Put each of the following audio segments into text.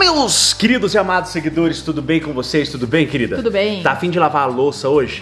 meus queridos e amados seguidores, tudo bem com vocês? Tudo bem, querida? Tudo bem. Tá afim de lavar a louça hoje?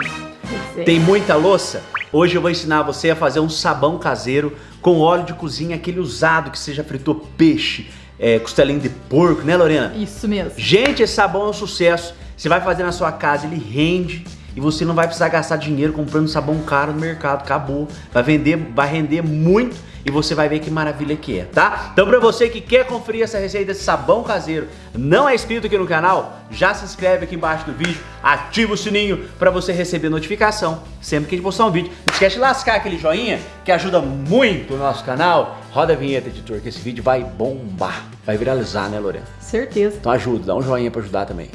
Sei. Tem muita louça? Hoje eu vou ensinar você a fazer um sabão caseiro com óleo de cozinha, aquele usado que você já fritou peixe, é, costelinho de porco, né Lorena? Isso mesmo. Gente, esse sabão é um sucesso. Você vai fazer na sua casa, ele rende e você não vai precisar gastar dinheiro comprando sabão caro no mercado. Acabou. Vai vender, vai render muito e você vai ver que maravilha que é, tá? Então pra você que quer conferir essa receita desse sabão caseiro, não é inscrito aqui no canal, já se inscreve aqui embaixo do vídeo, ativa o sininho pra você receber notificação sempre que a gente postar um vídeo. Não esquece de lascar aquele joinha que ajuda muito o nosso canal. Roda a vinheta, editor, que esse vídeo vai bombar. Vai viralizar, né, Lorena? Certeza. Então ajuda, dá um joinha pra ajudar também.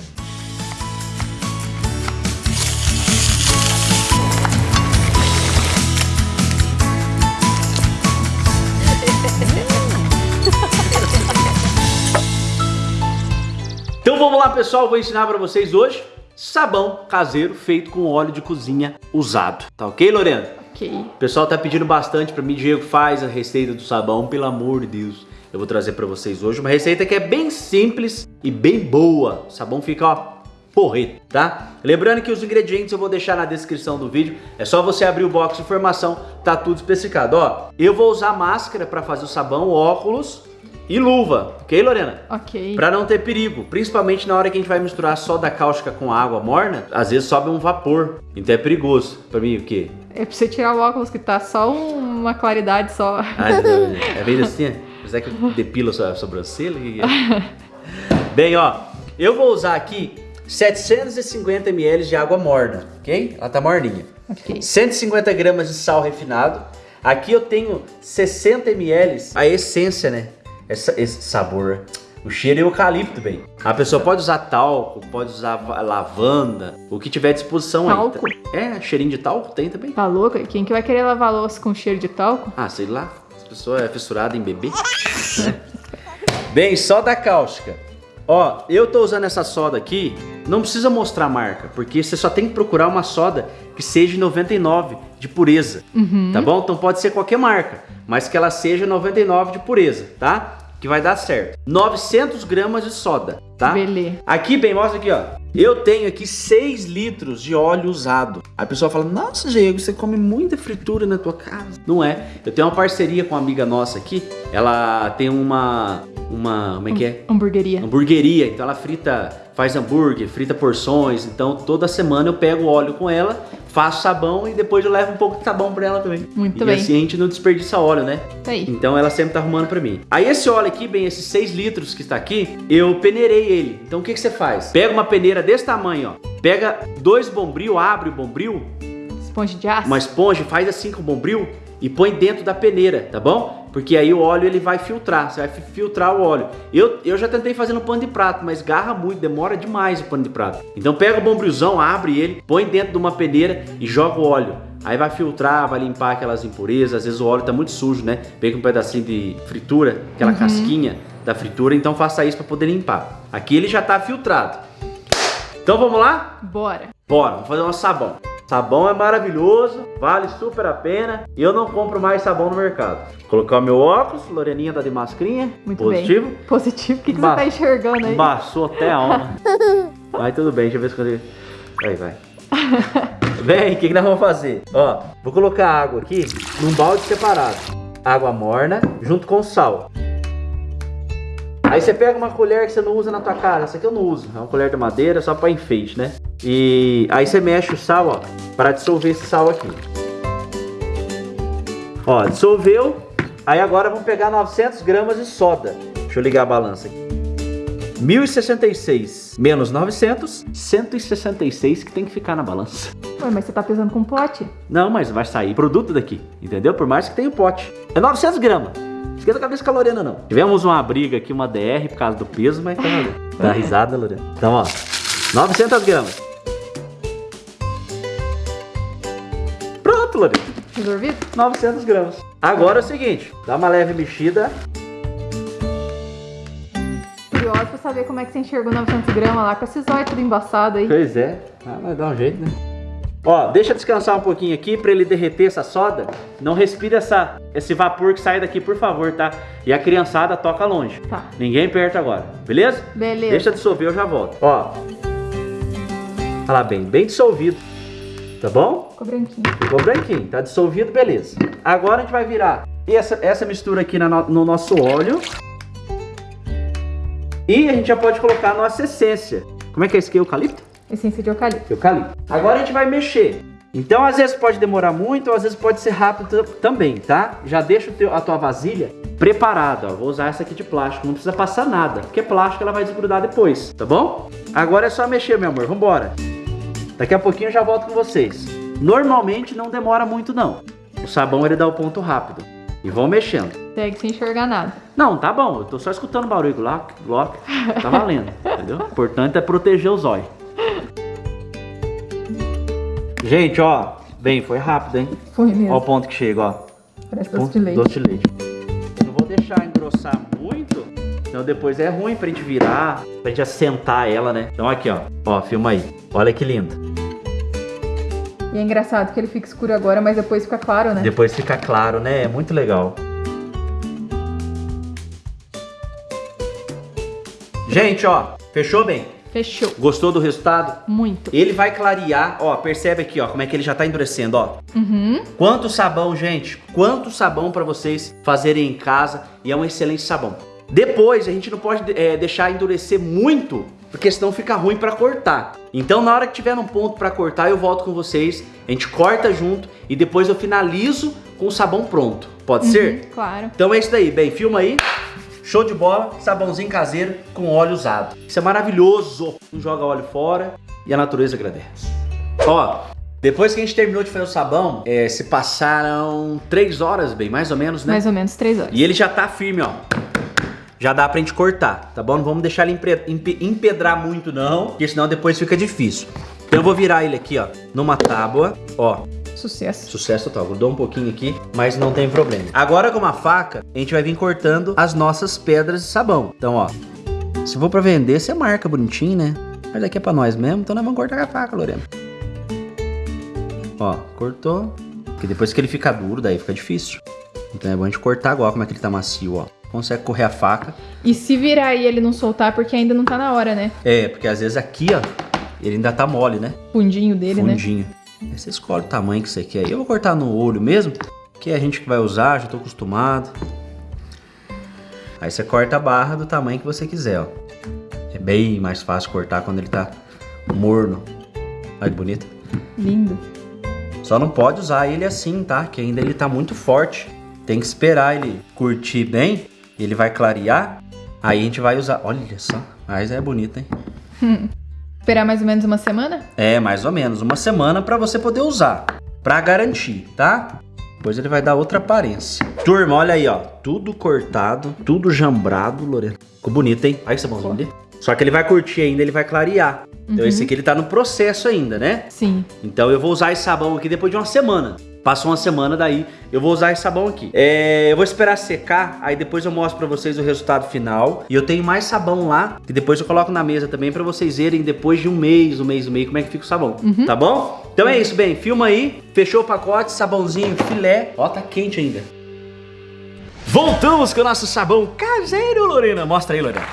Lá pessoal, vou ensinar pra vocês hoje sabão caseiro feito com óleo de cozinha usado. Tá ok, Lorena? Ok. O pessoal tá pedindo bastante pra mim, Diego, faz a receita do sabão, pelo amor de Deus. Eu vou trazer pra vocês hoje uma receita que é bem simples e bem boa. O sabão fica, ó, porreto, tá? Lembrando que os ingredientes eu vou deixar na descrição do vídeo. É só você abrir o box de informação, tá tudo especificado. Ó, eu vou usar máscara pra fazer o sabão, óculos e luva, ok, Lorena? Ok. Pra não ter perigo, principalmente na hora que a gente vai misturar soda cáustica com água morna, às vezes sobe um vapor, então é perigoso. Pra mim, o quê? É pra você tirar o óculos que tá só uma claridade só. Ah, não, é bem assim? Será que eu depilo a sua sobrancelha? Que que é? Bem, ó, eu vou usar aqui 750 ml de água morna, ok? Ela tá morninha. Ok. 150 gramas de sal refinado. Aqui eu tenho 60 ml, a essência, né? Essa- esse sabor. O cheiro é eucalipto, bem. A pessoa pode usar talco, pode usar va- lavanda, o que tiver à disposição Talco? aí. É, cheirinho de talco tem também. Tá louco? Quem que vai querer lavar louça com cheiro de talco? Ah, sei lá. As pessoas é fissurada em bebê. né? Bem, soda cáustica. Ó, eu tô usando essa soda aqui, não precisa mostrar a marca, porque você só tem que procurar uma soda que seja 99 de pureza, tá bom? Então pode ser qualquer marca, mas que ela seja 99 de pureza, tá? Que vai dar certo. 900 gramas de soda, tá? Beleza. Aqui, bem, mostra aqui, ó. Eu tenho aqui 6 litros de óleo usado. A pessoa fala, nossa, Diego, você come muita fritura na tua casa. Não é. Eu tenho uma parceria com uma amiga nossa aqui. Ela tem uma... Uma... Como é que é? Hamburgueria. Hamburgueria. Então ela frita... Faz hambúrguer, frita porções. Então toda semana eu pego o óleo com ela, faço sabão e depois eu levo um pouco de sabão pra ela também. Muito e bem. assim a gente não desperdiça óleo, né? Tá aí. Então ela sempre tá arrumando pra mim. Aí esse óleo aqui, bem, esses 6 litros que está aqui, eu peneirei ele. Então o que, que você faz? Pega uma peneira desse tamanho, ó. Pega dois bombril, abre o bombril, Esponja de aço. uma esponja, faz assim com o bombril e põe dentro da peneira, tá bom? Porque aí o óleo ele vai filtrar, você vai fi- filtrar o óleo. Eu, eu já tentei fazer no pano de prato, mas garra muito, demora demais o pano de prato. Então pega o bombrilzão, abre ele, põe dentro de uma peneira e joga o óleo. Aí vai filtrar, vai limpar aquelas impurezas, às vezes o óleo tá muito sujo, né? Pega um pedacinho de fritura, aquela casquinha da fritura, então faça isso para poder limpar. Aqui ele já tá filtrado. Então vamos lá? Bora. Bora, vamos fazer nosso sabão. Sabão é maravilhoso, vale super a pena. E eu não compro mais sabão no mercado. Colocar o meu óculos, Loreninha tá de mascrinha. Muito positivo. bem. Positivo. O que, que Ba- você tá enxergando aí? Embaçou até a alma. Vai tudo bem, deixa eu ver se eu consigo. Aí, vai. Vem, o que, que nós vamos fazer? Ó, vou colocar água aqui num balde separado. Água morna junto com sal. Aí você pega uma colher que você não usa na tua casa. Essa aqui eu não uso. É uma colher de madeira só para enfeite, né? E aí você mexe o sal, ó, para dissolver esse sal aqui. Ó, dissolveu. Aí agora vamos pegar 900 gramas de soda. Deixa eu ligar a balança aqui. 1066 menos 900, 166 que tem que ficar na balança. Ué, mas você tá pesando com pote? Não, mas vai sair produto daqui, entendeu? Por mais que tenha o pote. É 900 gramas. Esquenta a cabeça com a Lorena, não. Tivemos uma briga aqui, uma DR por causa do peso, mas tá, tá risada, Lorena. Então, ó, 900 gramas. Pronto, Lorena. Resolvido? 900 gramas. Agora é o seguinte, dá uma leve mexida. Curioso pra saber como é que você enxergou 900 gramas lá com esses olhos tudo embaçado aí. Pois é, ah, mas dá um jeito, né? Ó, deixa descansar um pouquinho aqui pra ele derreter essa soda. Não respira essa, esse vapor que sai daqui, por favor, tá? E a criançada toca longe. Tá. Ninguém perto agora, beleza? Beleza. Deixa dissolver, eu já volto. Ó. Olha lá bem, bem dissolvido. Tá bom? Ficou branquinho. Ficou branquinho, tá dissolvido, beleza. Agora a gente vai virar essa, essa mistura aqui na no, no nosso óleo. E a gente já pode colocar a nossa essência. Como é que é esse aqui? Eucalipto? Essência de eucalipto. Eucalipto. Agora a gente vai mexer. Então, às vezes pode demorar muito, ou às vezes pode ser rápido também, tá? Já deixa teu, a tua vasilha preparada, ó. Vou usar essa aqui de plástico, não precisa passar nada, porque plástico ela vai desgrudar depois, tá bom? Agora é só mexer, meu amor, vambora. Daqui a pouquinho eu já volto com vocês. Normalmente não demora muito não. O sabão ele dá o ponto rápido. E vão mexendo. Segue sem enxergar nada. Não, tá bom, eu tô só escutando barulho lá, bloco, tá valendo, entendeu? O importante é proteger os olhos. Gente, ó, bem, foi rápido, hein? Foi Ó o mesmo. ponto que chega, ó. Parece doce de leite. Doce de leite. Eu não vou deixar engrossar muito, senão depois é ruim pra gente virar, pra gente assentar ela, né? Então aqui, ó. Ó, filma aí. Olha que lindo. E é engraçado que ele fica escuro agora, mas depois fica claro, né? Depois fica claro, né? É muito legal. Gente, ó, fechou bem? Fechou. Gostou do resultado? Muito. Ele vai clarear, ó, percebe aqui, ó, como é que ele já tá endurecendo, ó. Uhum. Quanto sabão, gente? Quanto sabão para vocês fazerem em casa e é um excelente sabão. Depois a gente não pode é, deixar endurecer muito, porque senão fica ruim para cortar. Então na hora que tiver um ponto para cortar, eu volto com vocês, a gente corta junto e depois eu finalizo com o sabão pronto. Pode ser? Uhum, Claro. Então é isso daí, bem, filma aí. Show de bola, sabãozinho caseiro com óleo usado. Isso é maravilhoso. Não joga óleo fora e a natureza agradece. Ó, depois que a gente terminou de fazer o sabão, é, se passaram três horas, bem, mais ou menos, né? Mais ou menos três horas. E ele já tá firme, ó. Já dá pra gente cortar, tá bom? Não vamos deixar ele empedrar muito, não, porque senão depois fica difícil. Então eu vou virar ele aqui, ó, numa tábua, ó. Sucesso. Sucesso total. Grudou um pouquinho aqui, mas não tem problema. Agora com uma faca, a gente vai vir cortando as nossas pedras de sabão. Então, ó, se for pra vender, você marca bonitinho, né? Mas aqui é pra nós mesmo, então nós vamos cortar com a faca, Lorena. Ó, cortou. Porque depois que ele fica duro, daí fica difícil. Então é bom a gente cortar agora, como é que ele tá macio, ó. Consegue correr a faca. E se virar e ele não soltar, porque ainda não tá na hora, né? É, porque às vezes aqui, ó, ele ainda tá mole, né? Fundinho dele, né? fundinho. Aí você escolhe o tamanho que você quer. Eu vou cortar no olho mesmo, que é a gente que vai usar, já tô acostumado. Aí você corta a barra do tamanho que você quiser, ó. É bem mais fácil cortar quando ele tá morno. Olha que bonito. Lindo. Só não pode usar ele assim, tá? Que ainda ele tá muito forte. Tem que esperar ele curtir bem. Ele vai clarear. Aí a gente vai usar. Olha só. Mas é bonito, hein? Esperar mais ou menos uma semana? É, mais ou menos, uma semana pra você poder usar, Pra garantir, tá? Depois ele vai dar outra aparência. Turma, olha aí, ó, tudo cortado, tudo jambrado, Lorena. Ficou bonito, hein? Olha que sabãozinho ali. Só que ele vai curtir ainda, ele vai clarear. Então esse aqui ele tá no processo ainda, né? Sim. Então eu vou usar esse sabão aqui depois de uma semana. Passou uma semana daí, eu vou usar esse sabão aqui. É, eu vou esperar secar, aí depois eu mostro pra vocês o resultado final. E eu tenho mais sabão lá, que depois eu coloco na mesa também pra vocês verem depois de um mês, um mês e meio, como é que fica o sabão. Tá bom? Então é isso, bem, filma aí. Fechou o pacote, sabãozinho, filé. Ó, tá quente ainda. Voltamos com o nosso sabão caseiro, Lorena. Mostra aí, Lorena.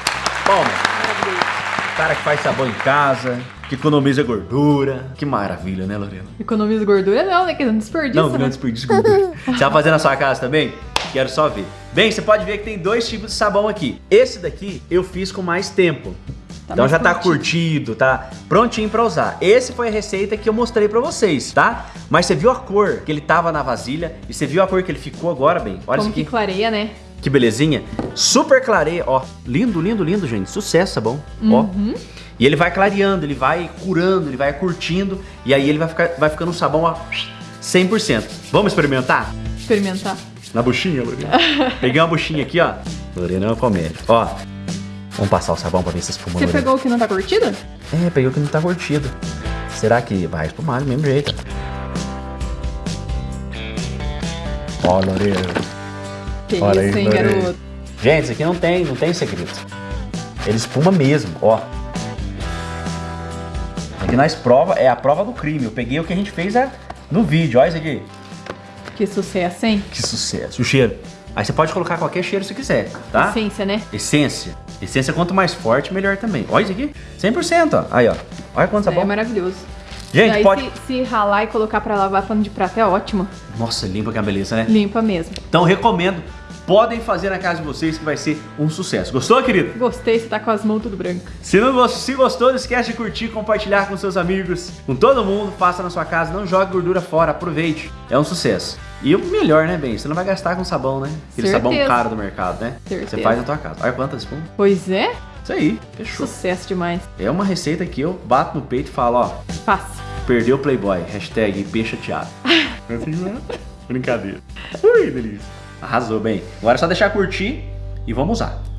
Toma. Cara que faz sabão em casa, que economiza gordura. Que maravilha, né, Lorena? Economiza gordura não, né? Que não desperdiça, Não, né? não desperdício de gordura. Você vai fazer na sua casa também? Quero só ver. Bem, você pode ver que tem dois tipos de sabão aqui. Esse daqui eu fiz com mais tempo. Tá então já tá curtido. curtido, tá prontinho pra usar. Esse foi a receita que eu mostrei pra vocês, tá? Mas você viu a cor que ele tava na vasilha e você viu a cor que ele ficou agora, bem? Olha Como isso aqui. que clareia, né? Que belezinha. Super clareia, ó. Lindo, lindo, lindo, gente. Sucesso, sabão. Ó. Uhum. E ele vai clareando, ele vai curando, ele vai curtindo. E aí ele vai, ficar, vai ficando um sabão ó, 100%. Vamos experimentar? Experimentar. Na buchinha, Lorena. Peguei uma buchinha aqui, ó. Lorena é uma comédia. Ó. Vamos passar o sabão pra ver se espuma, Você Lorena. pegou o que não tá curtido? É, peguei o que não tá curtido. Será que vai espumar do mesmo jeito? Ó, Lorena. Que Olha aí, isso, hein, garoto? Gente, isso aqui não tem, não tem segredo. Ele espuma mesmo, ó. aqui nós prova, é a prova do crime. Eu peguei o que a gente fez é, no vídeo, olha isso aqui. Que sucesso, hein? Que sucesso. O cheiro. Aí você pode colocar qualquer cheiro se quiser, tá? Essência, né? Essência. Essência quanto mais forte, melhor também. Olha isso aqui. 100%, ó. Aí, ó. Olha quanto É sabão. maravilhoso. Gente, Aí pode... se, se ralar e colocar pra lavar pano de prato é ótimo. Nossa, limpa que é uma beleza, né? Limpa mesmo. Então recomendo. Podem fazer na casa de vocês que vai ser um sucesso. Gostou, querido? Gostei, você tá com as mãos tudo branco. Se, não, se gostou, não esquece de curtir, compartilhar com seus amigos, com todo mundo. Faça na sua casa, não jogue gordura fora, aproveite. É um sucesso. E o melhor, né, bem? Você não vai gastar com sabão, né? Aquele sabão Certeza. caro do mercado, né? Certeza. Você faz na tua casa. Olha quantas espuma. Pois é, Isso aí, fechou. sucesso demais. É uma receita que eu bato no peito e falo, ó, Faça. perdeu o Playboy. Hashtag peixe chateado. Brincadeira. Ui, delícia. Arrasou, bem. Agora é só deixar curtir e vamos usar.